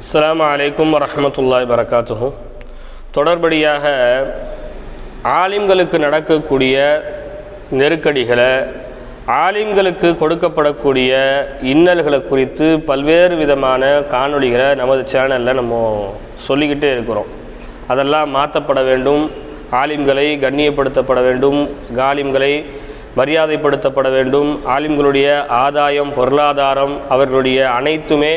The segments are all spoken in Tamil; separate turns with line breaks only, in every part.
அஸ்லாம் அலைக்கும் வரமத்துல்லாய் வரகாத்துகும் தொடர்படியாக ஆலிம்களுக்கு நடக்கக்கூடிய நெருக்கடிகளை ஆலிம்களுக்கு கொடுக்கப்படக்கூடிய இன்னல்களை குறித்து பல்வேறு விதமான காணொளிகளை நமது சேனலில் நம்ம சொல்லிக்கிட்டே இருக்கிறோம். அதெல்லாம் மாற்றப்பட வேண்டும் ஆலிம்களை கண்ணியப்படுத்தப்பட வேண்டும் காலிம்களை மரியாதைப்படுத்தப்பட வேண்டும் ஆலிம்களுடைய ஆதாயம் பொருளாதாரம் அவர்களுடைய அனைத்துமே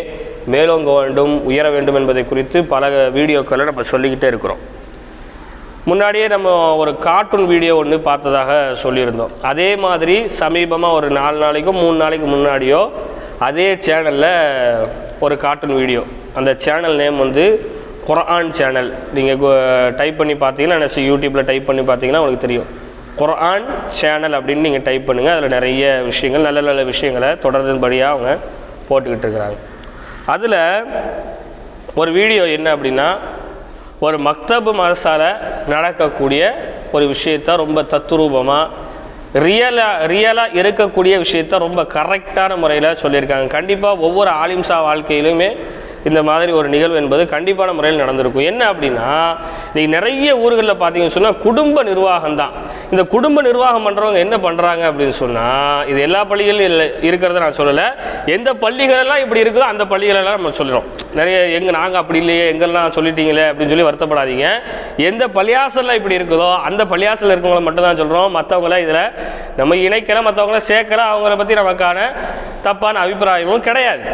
மேலோங்க வேண்டும் உயர வேண்டும் என்பதை குறித்து பல வீடியோக்களை நம்ம சொல்லிக்கிட்டே இருக்கிறோம். முன்னாடியே நம்ம ஒரு கார்ட்டூன் வீடியோ ஒன்று பார்த்ததாக சொல்லியிருந்தோம். அதே மாதிரி சமீபமாக ஒரு நாலு நாளைக்கும் மூணு நாளைக்கு முன்னாடியோ அதே சேனலில் ஒரு கார்ட்டூன் வீடியோ அந்த சேனல் நேம் வந்து குரான் சேனல் நீங்கள் டைப் பண்ணி பார்த்தீங்கன்னா நினச்சி யூடியூப்பில் டைப் பண்ணி பார்த்தீங்கன்னா உங்களுக்கு தெரியும். குரான் சேனல் அப்படின்னு நீங்கள் டைப் பண்ணுங்கள் அதில் நிறைய விஷயங்கள் நல்ல நல்ல விஷயங்களை தொடர்ந்தபடியாக அவங்க போட்டுக்கிட்டு இருக்கிறாங்க. அதில் ஒரு வீடியோ என்ன அப்படின்னா ஒரு மக்தபு மதசால நடக்கக்கூடிய ஒரு விஷயத்த ரொம்ப தத்துரூபமாக ரியலாக ரியலாக இருக்கக்கூடிய விஷயத்த ரொம்ப கரெக்டான முறையில் சொல்லியிருக்காங்க. கண்டிப்பாக ஒவ்வொரு ஆலிம்சா வாழ்க்கையிலுமே இந்த மாதிரி ஒரு நிகழ்வு என்பது கண்டிப்பான முறையில் நடந்திருக்கும். என்ன அப்படின்னா நீ நிறைய ஊர்களில் பார்த்தீங்கன்னு சொன்னால் குடும்ப நிர்வாகம் தான். இந்த குடும்ப நிர்வாகம் பண்ணுறவங்க என்ன பண்ணுறாங்க அப்படின்னு சொன்னால் இது எல்லா பள்ளிகளிலும் இல்லை இருக்கிறத நான் சொல்லலை. எந்த பள்ளிகளெல்லாம் இப்படி இருக்குதோ அந்த பள்ளிகளெல்லாம் நம்ம சொல்லிடும் நிறைய எங்கே நாங்கள் அப்படி இல்லையே எங்கெல்லாம் சொல்லிட்டீங்களே அப்படின்னு சொல்லி வருத்தப்படாதீங்க. எந்த பள்ளியாசலில் இப்படி இருக்குதோ அந்த பள்ளியாசலில் இருக்கவங்களை மட்டும் தான் சொல்கிறோம் மற்றவங்கள இதில் நம்ம இணைக்கல மற்றவங்கள சேர்க்கல அவங்கள பற்றி நமக்கான தப்பான அபிப்பிராயமும் கிடையாது.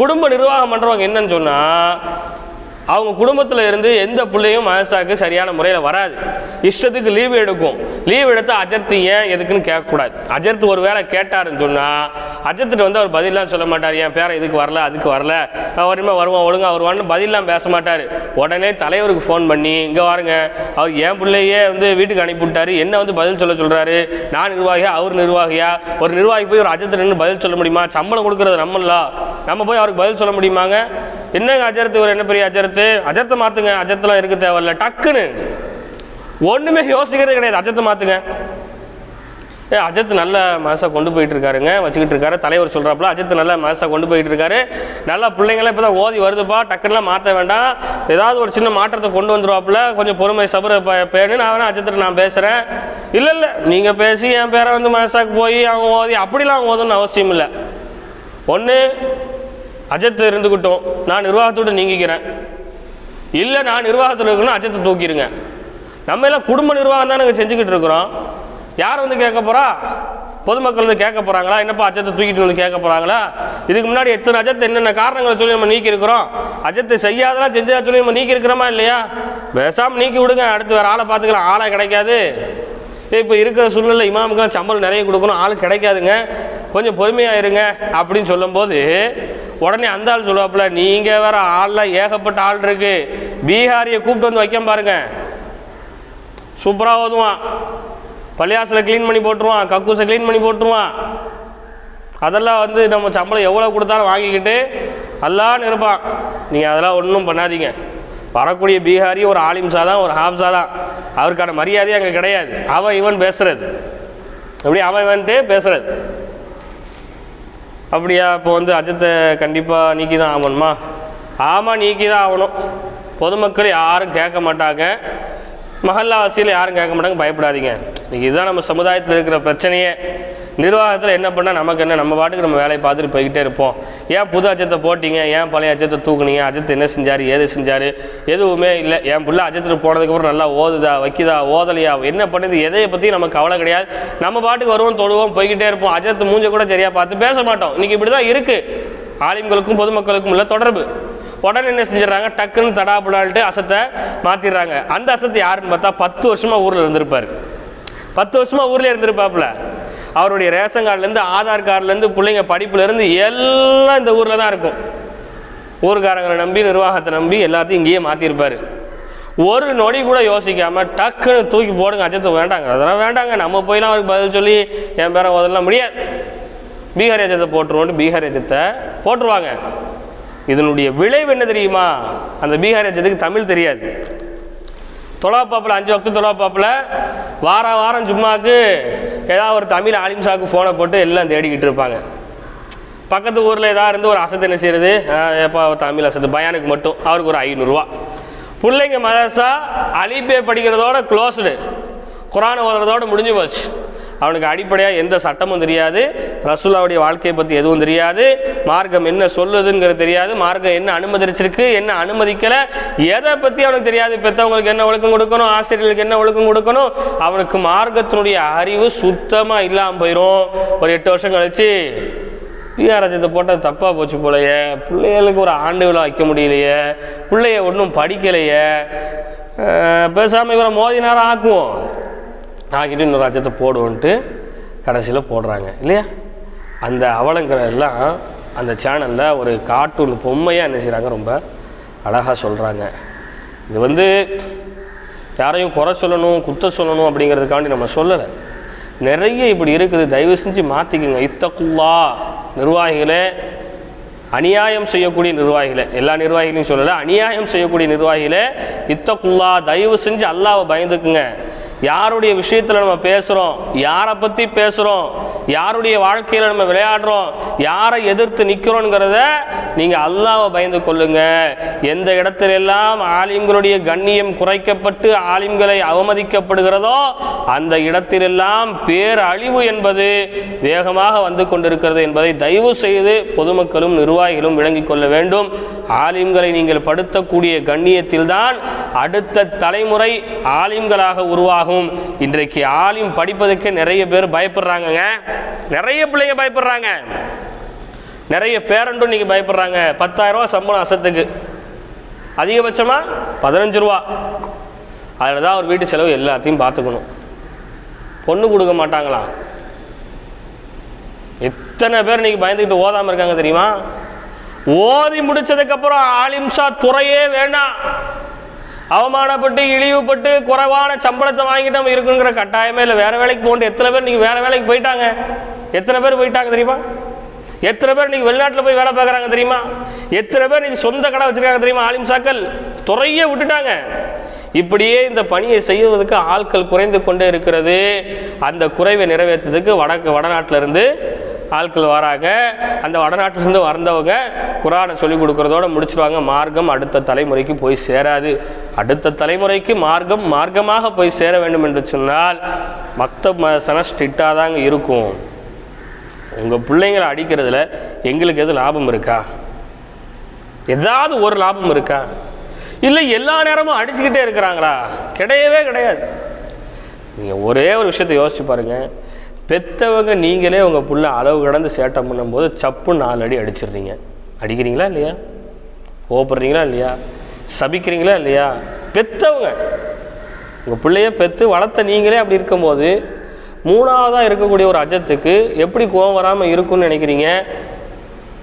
குடும்ப நிர்வாகம் பண்ணுறவங்க என்னன்னு சொன்னால் அவங்க குடும்பத்தில் இருந்து எந்த பிள்ளையும் மனசாக்கு சரியான முறையில் வராது. இஷ்டத்துக்கு லீவு எடுக்கும். லீவ் எடுத்து அஜர்த்து ஏன் எதுக்குன்னு கேட்கக்கூடாது. அஜர்த்து ஒரு வேளை கேட்டாருன்னு சொன்னால் அஜர்த்துட்டு வந்து அவர் பதிலாம் சொல்ல மாட்டார். என் பேரை இதுக்கு வரல அதுக்கு வரல. அவருமே வருவான் ஒழுங்கா வருவான்னு பதிலாம் பேச மாட்டார். உடனே தலைவருக்கு ஃபோன் பண்ணி இங்கே வாருங்க. அவர் என் பிள்ளையே வந்து வீட்டுக்கு அனுப்பிவிட்டாரு என்ன வந்து பதில் சொல்ல சொல்கிறாரு நான் நிர்வாகியா? அவர் நிர்வாகியா? ஒரு நிர்வாகி போய் ஒரு அஜர்த்து நின்று பதில் சொல்ல முடியுமா? சம்பளம் கொடுக்குறது நம்மளா? நம்ம போய் அவருக்கு பதில் சொல்ல முடியுமாங்க? என்னங்க அஜரத்து? இவர் என்ன பெரிய அஜரத்து? அஜத்தை மாற்றுங்க அஜர்த்தெலாம் இருக்க தேவையில்ல. டக்குன்னு. ஒன்றுமே யோசிக்கிறது கிடையாது. அஜத்தை மாற்றுங்க ஏ அஜத் நல்ல மனசை கொண்டு போயிட்டு இருக்காருங்க வச்சுக்கிட்டு இருக்காரு. தலைவர் சொல்கிறாப்புல அஜத் நல்ல மனசை கொண்டு போயிட்டு இருக்காரு நல்லா பிள்ளைங்களாம் இப்போ தான் ஓதி வருதுப்பா. டக்குன்னுலாம் மாற்ற வேண்டாம். ஏதாவது ஒரு சின்ன மாற்றத்தை கொண்டு வந்துருவாப்புல. கொஞ்சம் பொறுமை சபர பேணு நான் வேணா அஜத்தில் நான் பேசுகிறேன் இல்லை இல்லை. நீங்கள் பேசி என் பேரை வந்து மனசாக்கு போய் அவங்க ஓதி அப்படிலாம் அவங்க ஓதுன்னு அவசியம் இல்லை. ஒன்று அஜத்தை இருந்துக்கிட்டோம் நான் நிர்வாகத்தோடு நீங்கிக்கிறேன். இல்லை நான் நிர்வாகத்தில் இருக்கணும் அஜத்தை தூக்கிடுங்க. நம்ம எல்லாம் குடும்ப நிர்வாகம் தான் நாங்கள் செஞ்சுக்கிட்டு இருக்கிறோம். யார் வந்து கேட்க போகிறா பொதுமக்கள் வந்து கேட்க போகிறாங்களா என்னப்பா அஜத்தை தூக்கிட்டு வந்து கேட்க போகிறாங்களா இதுக்கு முன்னாடி எத்தனை அஜத்தை என்னென்ன காரணங்களை சொல்லி நம்ம நீக்கி இருக்கிறோம்? அஜத்தை செய்யாதெல்லாம் செஞ்சதா சொல்லி நம்ம நீக்கி இருக்கிறோமா இல்லையா? பேசாமல் நீக்கி விடுங்க. அடுத்து வேறு ஆளை பார்த்துக்கலாம். ஆளை கிடைக்காது. இப்போ இருக்கிற சூழ்நிலை இமாமுக்கெல்லாம் சம்பளம் நிறைய கொடுக்கணும். ஆள் கிடைக்காதுங்க. கொஞ்சம் பொறுமையாக இருங்க அப்படின்னு சொல்லும்போது உடனே அந்த ஆள் சொல்லுவாப்புல நீங்கள் வேற ஆள்லாம் ஏகப்பட்ட ஆள் இருக்கு. பீகாரியை கூப்பிட்டு வந்து வைக்க பாருங்க. சூப்பராக ஓதுவான். பள்ளியாசில் க்ளீன் பண்ணி போட்டுருவான். கக்கூஸை க்ளீன் பண்ணி போட்டுருவான். அதெல்லாம் வந்து நம்ம சம்பளம் எவ்வளோ கொடுத்தாலும் வாங்கிக்கிட்டு அல்லான்னு இருப்பான் நீங்கள் அதெல்லாம் ஒன்றும் பண்ணாதீங்க. வரக்கூடிய பீகாரி ஒரு ஆலிம்சா தான் ஒரு ஹாப்ஸா தான் அவருக்கான மரியாதையே அங்கே கிடையாது. அவன் இவன் பேசுறது. அப்படி அவன் வந்துட்டு பேசுறது. அப்படியா இப்போ வந்து அஜத்தை கண்டிப்பாக நீக்கி தான் ஆகணுமா? ஆமாம் நீக்கி தான் ஆகணும். பொதுமக்கள் யாரும் கேட்க மாட்டாங்க. மகல்லாவாசியில் யாரும் கேட்க மாட்டாங்க. பயப்படாதீங்க. இதுதான் நம்ம சமுதாயத்தில் இருக்கிற பிரச்சனையே. நிர்வாகத்தில் என்ன பண்ணால் நமக்கு என்ன? நம்ம பாட்டுக்கு நம்ம வேலையை பார்த்துட்டு போய்கிட்டே இருப்போம். ஏன் புது அச்சத்தை போட்டீங்க? ஏன் பழைய அச்சத்தை தூக்குனீங்க? அஜித் என்ன செஞ்சார்? ஏது செஞ்சார்? எதுவுமே இல்லை. என் பிள்ளை அஜத்தில் போனதுக்கப்புறம் நல்லா ஓதுதா வைக்குதா ஓதலையா? என்ன பண்ணுது? எதையை பற்றி நமக்கு கவலை கிடையாது. நம்ம பாட்டுக்கு வருவோம் தொழுவோம் போய்கிட்டே இருப்போம். அஜத்தை மூஞ்ச கூட சரியாக பார்த்து பேச மாட்டோம். இன்றைக்கி இப்படி தான் இருக்குது ஆலிம்களுக்கும் பொதுமக்களுக்கும் உள்ள தொடர்பு. உடனே என்ன செஞ்சிடறாங்க? டக்குன்னு தடாபுடான்ட்டு அசத்தை மாற்றிடுறாங்க அந்த அசத்தை யாருன்னு பார்த்தா பத்து வருஷமாக ஊரில் இருந்திருப்பார். பத்து வருஷமாக ஊரில் இருந்திருப்பாப்புல. அவருடைய ரேஷன் கார்டுலேருந்து ஆதார் கார்டுலேருந்து பிள்ளைங்க படிப்புலேருந்து எல்லாம் இந்த ஊரில் தான் இருக்கும். ஊர்காரங்களை நம்பி நிர்வாகத்தை நம்பி எல்லாத்தையும் இங்கேயே மாற்றிருப்பார் ஒரு நொடி கூட யோசிக்காமல் டக்குன்னு தூக்கி போடுங்க அச்சத்தை வேண்டாங்க. அதெல்லாம் வேண்டாங்க. நம்ம போயெல்லாம் அவருக்கு பதில் சொல்லி என் பேரை ஓதலாம் முடியாது. பீகார் அச்சத்தை போட்டுருவோன்ட்டு பீகார் அச்சத்தை போட்டுருவாங்க. இதனுடைய விளைவு என்ன தெரியுமா? அந்த பீகார் அச்சத்துக்கு தமிழ் தெரியாது. தொலாப்பாப்பில் அஞ்சு வக்து தொலாப்பாப்பில் வாரம் வாரம் சும்மாக்கு ஏதாவது ஒரு தமிழ் ஆலிம்சாக்கு ஃபோனை போட்டு எல்லாம் தேடிக்கிட்டு இருப்பாங்க. பக்கத்து ஊரில் ஏதாவது இருந்து ஒரு அசத்து என்ன செய்யறது எப்போ தமிழ் அசத்து பயானுக்கு மட்டும். அவருக்கு ஒரு ஐநூறுரூவா பிள்ளைங்க மதரசா அலிபே படிக்கிறதோட க்ளோஸ்டு குரான் ஓதுறதோட முடிஞ்சு போச்சு. அவனுக்கு அடிப்படையாக எந்த சட்டமும் தெரியாது. ரசூலாவுடைய வாழ்க்கையை பற்றி எதுவும் தெரியாது. மார்க்கம் என்ன சொல்லுதுங்கிறது தெரியாது. மார்க்கம் என்ன அனுமதிச்சிருக்கு என்ன அனுமதிக்கலை எதை பற்றி அவனுக்கு தெரியாது. பெற்றவங்களுக்கு என்ன ஒழுக்கம் கொடுக்கணும் ஆசிரியர்களுக்கு என்ன ஒழுக்கம் கொடுக்கணும் அவனுக்கு மார்க்கத்தினுடைய அறிவு சுத்தமாக இல்லாமல் போயிடும் ஒரு எட்டு வருஷம் கழிச்சு பிஆர் போட்டால் தப்பாக போச்சு போலையே. பிள்ளைகளுக்கு ஒரு ஆண்டு விழா வைக்க முடியலையே. பிள்ளைய ஒன்றும் படிக்கலையே. பேசாமல் இவரை மோதி நேரம் ஆக்குவோம். ஆக்கிட்டு இன்னொரு ராஜ்யத்தை போடுவோன்ட்டு கடைசியில் போடுறாங்க. இல்லையா? அந்த அவலங்களை எல்லாம் அந்த சேனலில் ஒரு கார்ட்டூன் பொம்மையாக என்ன செய்கிறாங்க ரொம்ப அழகாக சொல்கிறாங்க இது வந்து யாரையும் குறை சொல்லணும் குத்த சொல்லணும் அப்படிங்கிறதுக்காண்டி நம்ம சொல்லலை. நிறைய இப்படி இருக்குது. தயவு செஞ்சு மாற்றிக்குங்க இத்தக்குல்லா நிர்வாகிகளே அநியாயம் செய்யக்கூடிய நிர்வாகிகளே. எல்லா நிர்வாகிகளையும் சொல்லலை. அநியாயம் செய்யக்கூடிய நிர்வாகிகளே இத்தக்குல்லா தயவு செஞ்சு அல்லாவை பயந்துக்குங்க. யாருடைய விஷயத்தில் நம்ம பேசுகிறோம் யாரை பற்றி பேசுகிறோம் யாருடைய வாழ்க்கையில் நம்ம விளையாடுறோம்? யாரை எதிர்த்து நிற்கிறோங்கிறத நீங்கள் அல்லாவை பயந்து கொள்ளுங்க. எந்த இடத்திலெல்லாம் ஆலிம்களுடைய கண்ணியம் குறைக்கப்பட்டு ஆலிம்களை அவமதிக்கப்படுகிறதோ அந்த இடத்திலெல்லாம் பேரழிவு என்பது வேகமாக வந்து கொண்டிருக்கிறது என்பதை தயவு செய்து பொதுமக்களும் நிர்வாகிகளும் விளங்கிக் கொள்ள வேண்டும். ஆலிம்களை நீங்கள் படுத்தக்கூடிய கண்ணியத்தில்தான் அடுத்த தலைமுறை ஆலிம்களாக உருவாகும் இன்றைக்கு ஆலிம் படிப்பதற்கு நிறைய பேர் பயப்படுறாங்கங்க. நிறைய பிள்ளைங்க பயப்படுறாங்க. நிறைய பேரண்டும் நீங்கள் பயப்படுறாங்க. பத்தாயிரம் ரூபா சம்பளம் அசத்துக்கு. அதிகபட்சமாக பதினஞ்சு ரூபா. அதில் தான் அவர் வீட்டு செலவு எல்லாத்தையும் பார்த்துக்கணும். பொண்ணு கொடுக்க மாட்டாங்களா? எத்தனை பேர் இன்னைக்கு பயந்துக்கிட்டு ஓதாமல் இருக்காங்க தெரியுமா? ஓதி முடிச்சதுக்கப்புறம் ஆலிம்சா துறையே வேண்டாம் அவமானப்பட்டு இழிவுபட்டு குறைவான சம்பளத்தை வாங்கிட்டு நம்ம இருக்குங்கிற கட்டாயமே இல்லை. வேறு வேலைக்கு போகணும். எத்தனை பேர் நீங்கள் வேறு வேலைக்கு போயிட்டாங்க? எத்தனை பேர் போயிட்டாங்க தெரியுமா? எத்தனை பேர் நீங்கள் வெளிநாட்டில் போய் வேலை பார்க்குறாங்க தெரியுமா? எத்தனை பேர் நீங்கள் சொந்த கடை வச்சிருக்காங்க தெரியுமா? ஆலிம்சாக்கள் துறையே விட்டுட்டாங்க. இப்படியே இந்த பணியை செய்வதற்கு ஆட்கள் குறைந்து கொண்டே இருக்கிறது. அந்த குறைவை நிறைவேற்றுறதுக்கு வடக்கு வடநாட்டிலிருந்து ஆட்கள் வராங்க. அந்த வடநாட்டிலிருந்து வந்தவங்க குரானை சொல்லிக் கொடுக்குறதோட முடிச்சிருவாங்க. மார்க்கம் அடுத்த தலைமுறைக்கு போய் சேராது. அடுத்த தலைமுறைக்கு மார்க்கம் மார்க்கமாக போய் சேர வேண்டும் என்று சொன்னால் மக்த மசன ஸ்ட்ரிக்டாக தாங்க இருக்கும். உங்கள் பிள்ளைங்களை அடிக்கிறதுல எங்களுக்கு எது லாபம் இருக்கா? ஏதாவது ஒரு லாபம் இருக்கா? இல்லை எல்லா நேரமும் அடிச்சுக்கிட்டே இருக்கிறாங்களா? கிடையவே கிடையாது. நீங்கள் ஒரே ஒரு விஷயத்தை யோசிச்சு பாருங்கள் பெற்றவங்க நீங்களே உங்கள் புள்ள அளவு கடந்து சேட்டை பண்ணும்போது சப்பு நாலு அடி அடிச்சிடுறீங்க. அடிக்கிறீங்களா இல்லையா? கோபப்படுறீங்களா இல்லையா? சபிக்கிறீங்களா இல்லையா? பெற்றவங்க உங்கள் பிள்ளைய பெற்று வளர்த்த நீங்களே அப்படி இருக்கும்போது மூணாவதாக இருக்கக்கூடிய ஒரு அஜத்துக்கு எப்படி கோவம் வராமல் இருக்கும்னு நினைக்கிறீங்க?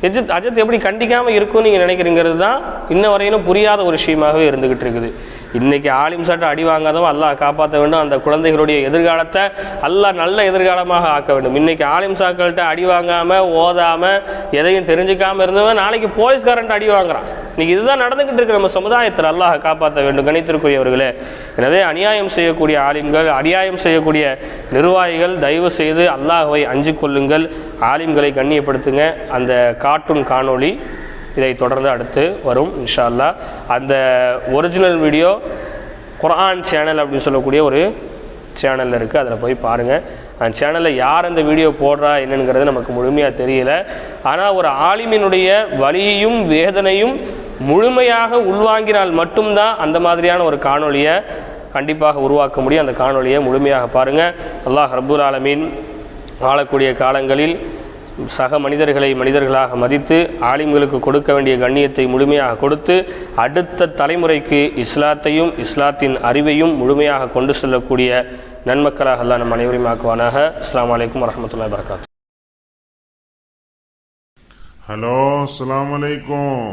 எஜித் அஜத் எப்படி கண்டிக்காமல் இருக்கும்னு நீங்கள் நினைக்கிறீங்கிறது தான் இன்ன வரையிலும் புரியாத ஒரு விஷயமாகவே இருந்துக்கிட்டு இருக்குது. இன்னைக்கு ஆலிம் சாட்டை அடி வாங்காதவன் அல்லாஹ் காப்பாற்ற வேண்டும். அந்த குழந்தைகளுடைய எதிர்காலத்தை அல்லாஹ் நல்ல எதிர்காலமாக ஆக்க வேண்டும். இன்னைக்கு ஆலிம் சாக்கள்கிட்ட அடி வாங்காமல் ஓதாமல் எதையும் தெரிஞ்சுக்காமல் இருந்தவன் நாளைக்கு போலீஸ்காரன்ட்டு அடி வாங்குறான். இன்னைக்கு இதுதான் நடந்துகிட்டு இருக்கு நம்ம சமுதாயத்தில். அல்லாஹ் காப்பாற்ற வேண்டும். கணித்திற்குரியவர்களே எனவே அநியாயம் செய்யக்கூடிய ஆலிம்கள் அநியாயம் செய்யக்கூடிய நிர்வாகிகள் தயவு செய்து அல்லாஹுவை அஞ்சு கொள்ளுங்கள். ஆலிம்களை கண்ணியப்படுத்துங்க. அந்த கார்ட்டூன் காணொளி இதை தொடர்ந்து அடுத்து வரும் இன்ஷா அல்லாஹ் அந்த ஒரிஜினல் வீடியோ குரான் சேனல் அப்படின்னு சொல்லக்கூடிய ஒரு சேனலில் இருக்குது அதில் போய் பாருங்கள் அந்த சேனலில் யார் அந்த வீடியோ போடுறா என்னங்கிறது நமக்கு முழுமையாக தெரியல. ஆனால் ஒரு ஆலிமினுடைய வலியையும் வேதனையும் முழுமையாக உள்வாங்கினால் மட்டும்தான் அந்த மாதிரியான ஒரு காணொலியை கண்டிப்பாக உருவாக்க முடியும். அந்த காணொலியை முழுமையாக பாருங்கள் அல்லாஹ் ரப்புல் ஆலமீன் வாழக்கூடிய காலங்களில் சக மனிதர்களை மனிதர்களாக மதித்து ஆலிம்களுக்கு கொடுக்க வேண்டிய கண்ணியத்தை முழுமையாக கொடுத்து அடுத்த தலைமுறைக்கு இஸ்லாத்தையும் இஸ்லாத்தின் அறிவையும் முழுமையாக கொண்டு செல்லக்கூடிய நன்மக்களாக எல்லாம் நம் அனைவரையும் ஆக்குவானாக. அஸ்லாம் அலைக்கும் வரமத்துல வரகாத்து
ஹலோ அஸ்லாம் அலைக்கும்.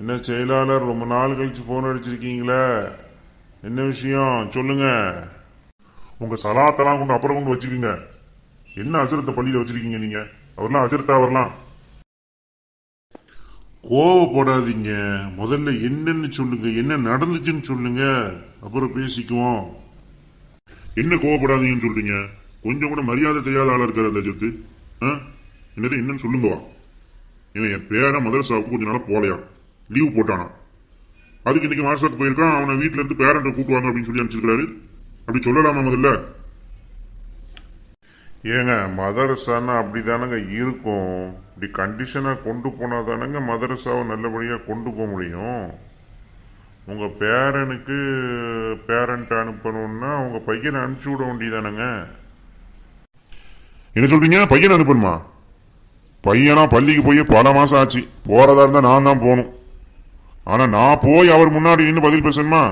என்ன செயலாளர் ரொம்ப நாள் கழிச்சு ஃபோன் அடிச்சிருக்கீங்களே? என்ன விஷயம்? சொல்லுங்க. உங்க சலாத்தெல்லாம் கொண்டு அப்புறம் கொண்டு வச்சுக்கோங்க. என்ன அசுரத்தை பள்ளியில் வச்சுருக்கீங்க நீங்கள் அவர்லாம் அஜர்த்தா அவர்லாம். கோவப்படாதீங்க. முதல்ல என்னன்னு சொல்லுங்க என்ன நடந்துச்சுன்னு சொல்லுங்க. அப்புறம் பேசிக்குவோம். என்ன கோவப்படாதீங்கன்னு சொல்றீங்க? கொஞ்சம் கூட மரியாதை தெரியாத ஆளா இருக்காரு அந்த அஜித்து. என்னது என்னன்னு சொல்லுங்கவா இவன் என் பேரன் மதரசாவுக்கு கொஞ்ச நாள் போலையா? லீவ் போட்டானா? அதுக்கு இன்னைக்கு மார்சாக்கு போயிருக்கான் அவனை வீட்டுல இருந்து பேரண்ட்டை கூட்டுவாங்க அப்படின்னு சொல்லி அனுப்பிச்சிருக்காரு அப்படி சொல்லலாமா முதல்ல? ஏங்க மதரசான்னா அப்படிதானங்க இருக்கும். இப்படி கண்டிஷனாக கொண்டு போனால் தானங்க மதரசாவை நல்லபடியாக கொண்டு போக முடியும். உங்கள் பேரனுக்கு பேரண்ட் அனுப்பணும்னா உங்கள் பையனை அனுப்பிச்சி விட வேண்டியதானங்க. என்ன சொல்றீங்க? பையனை அனுப்பணுமா? பையனா பள்ளிக்கு போய் பல மாதம் ஆச்சு. போகிறதா இருந்தால் நான் தான் போகணும். ஆனால் நான் போய் அவர் முன்னாடி நின்று பதில் பேசணுமா?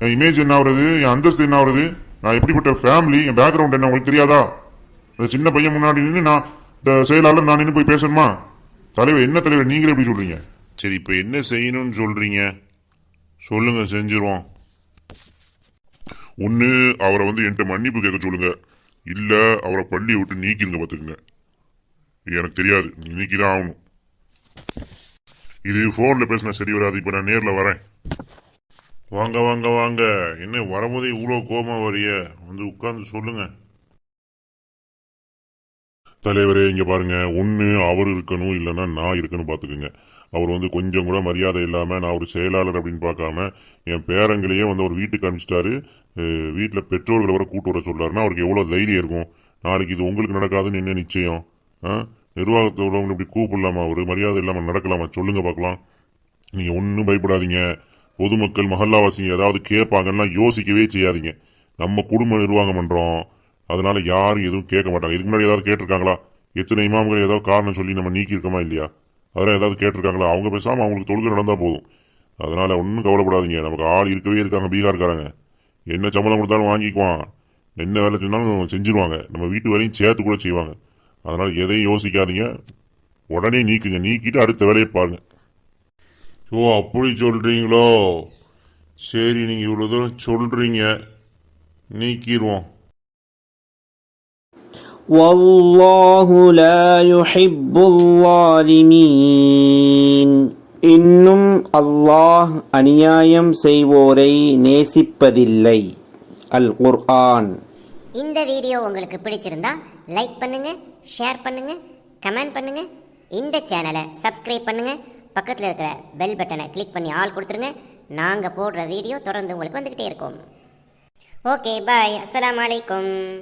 என் இமேஜ் என்ன ஆகுறது என் அந்தஸ்து என்ன ஆகுறது நான் எப்படிப்பட்ட ஃபேமிலி என் பேக்ரவுண்ட் என்ன? உங்களுக்கு தெரியாதா? அந்த சின்ன பையன் முன்னாடி நின்று நான் இந்த செயலாளர் நான் நின்று போய் பேசணுமா? தலைவர் என்ன தலைவர்? நீங்களே எப்படி சொல்றீங்க? சரி இப்போ என்ன செய்யணும்னு சொல்றீங்க? சொல்லுங்க செஞ்சிருவோம். ஒன்று அவரை வந்து என்கிட்ட மன்னிப்பு கேட்க சொல்லுங்க. இல்ல அவரை பள்ளியை விட்டு நீக்கிருங்க பார்த்துக்குங்க. எனக்கு தெரியாது. நீக்கி தான் ஆகணும். இது ஃபோனில் பேசினா சரி வராது. இப்போ நான் நேரில் வரேன். வாங்க வாங்க வாங்க. என்ன வரும்போதே இவ்வளோ கோமா வரிய? வந்து உட்கார்ந்து சொல்லுங்க. தலைவரே இங்கே பாருங்க. ஒன்று அவர் இருக்கணும் இல்லைன்னா நான் இருக்கணும் பார்த்துக்குங்க அவர் வந்து கொஞ்சம் கூட மரியாதை இல்லாமல் நான் ஒரு செயலாளர் அப்படின்னு பார்க்காம என் பேரங்களையே வந்து அவர் வீட்டுக்கு அனுப்பிச்சிட்டாரு. வீட்டில் பெற்றோர்களை வர கூட்டு வர சொல்கிறாருன்னா அவருக்கு எவ்வளோ தைரியம் இருக்கும். நாளைக்கு இது உங்களுக்கு நடக்காதுன்னு என்ன நிச்சயம்? ஆ நிர்வாகத்தை உள்ளவங்க இப்படி கூப்பிடலாமா அவர்? மரியாதை இல்லாமல் நடக்கலாமா? சொல்லுங்க பார்க்கலாம் நீங்கள் ஒன்றும் பயப்படாதீங்க. பொதுமக்கள் மஹல்லாவாசிங்க ஏதாவது கேட்பாங்கன்னா யோசிக்கவே செய்யாதீங்க. நம்ம குடும்ப நிர்வாகம் பண்ணுறோம் அதனால யாரும் எதுவும் கேட்க மாட்டாங்க. இதுக்கு முன்னாடி ஏதாவது கேட்டிருக்காங்களா? எத்தனை இமாம்கள் ஏதாவது காரணம் சொல்லி நம்ம நீக்கியிருக்கோமா இல்லையா? அதெல்லாம் ஏதாவது கேட்டிருக்காங்களா? அவங்க பேசாமல் அவங்களுக்கு தொழுகை நடந்தால் போதும். அதனால ஒன்றும் கவலைப்படாதீங்க. நமக்கு ஆள் இருக்கவே இருக்காங்க பீகார்காரங்க. என்ன சம்பளம் கொடுத்தாலும் வாங்கிக்குவான். என்ன வேலை செஞ்சாலும் செஞ்சிருவாங்க. நம்ம வீட்டு வேலையும் சேர்த்து கூட செய்வாங்க. அதனால் எதையும் யோசிக்காதீங்க. உடனே நீக்குங்க. நீக்கிட்டு அடுத்த வேலையை பாருங்க. ஓ அப்படி சொல்கிறீங்களோ சரி நீங்கள் இவ்வளோ தூரம் சொல்கிறீங்க நீக்கிடுவோம்
والله لا يحب الظالمين இன்னும் அல்லாஹ் அநியாயம் செய்வோரை நேசிப்பதில்லை அல் குர்ஆன்
இந்த வீடியோ உங்களுக்கு பிடிச்சிருந்தா லைக் பண்ணுங்க ஷேர் பண்ணுங்க கமெண்ட் பண்ணுங்க இந்த சேனலை சப்ஸ்கிரைப் பண்ணுங்க பக்கத்தில் இருக்கிற பெல் பட்டனை கிளிக் பண்ணி ஆல் கொடுத்துருங்க நாங்கள் போடுற வீடியோ தொடர்ந்து உங்களுக்கு வந்துக்கிட்டே இருக்கும் ஓகே பாய் அஸ்ஸலாமு அலைக்கும்